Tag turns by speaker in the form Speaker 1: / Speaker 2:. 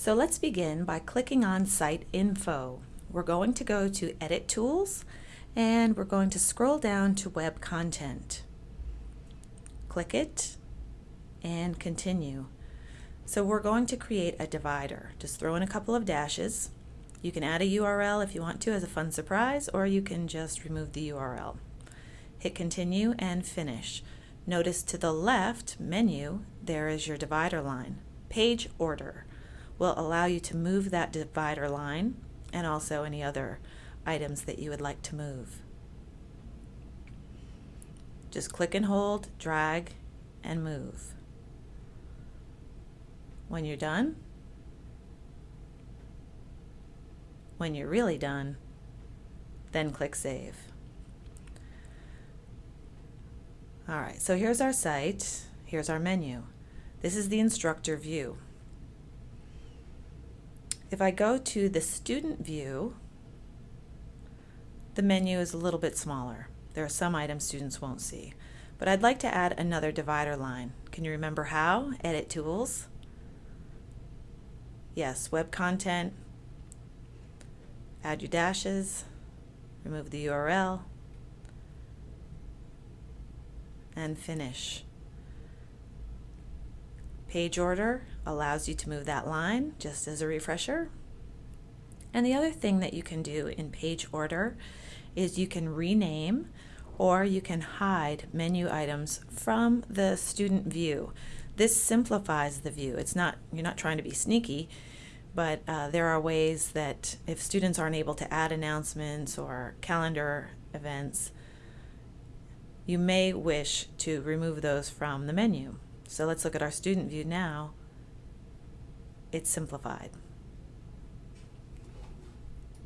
Speaker 1: So let's begin by clicking on Site Info. We're going to go to Edit Tools and we're going to scroll down to Web Content. Click it and continue. So we're going to create a divider. Just throw in a couple of dashes. You can add a URL if you want to as a fun surprise or you can just remove the URL. Hit continue and finish. Notice to the left menu there is your divider line. Page order will allow you to move that divider line and also any other items that you would like to move. Just click and hold, drag, and move. When you're done, when you're really done, then click Save. Alright, so here's our site, here's our menu. This is the instructor view. If I go to the student view, the menu is a little bit smaller. There are some items students won't see. But I'd like to add another divider line. Can you remember how? Edit Tools. Yes, Web Content. Add your dashes. Remove the URL. And finish. Page order allows you to move that line just as a refresher. And the other thing that you can do in page order is you can rename or you can hide menu items from the student view. This simplifies the view. It's not you're not trying to be sneaky, but uh, there are ways that if students aren't able to add announcements or calendar events, you may wish to remove those from the menu. So let's look at our student view now. It's simplified.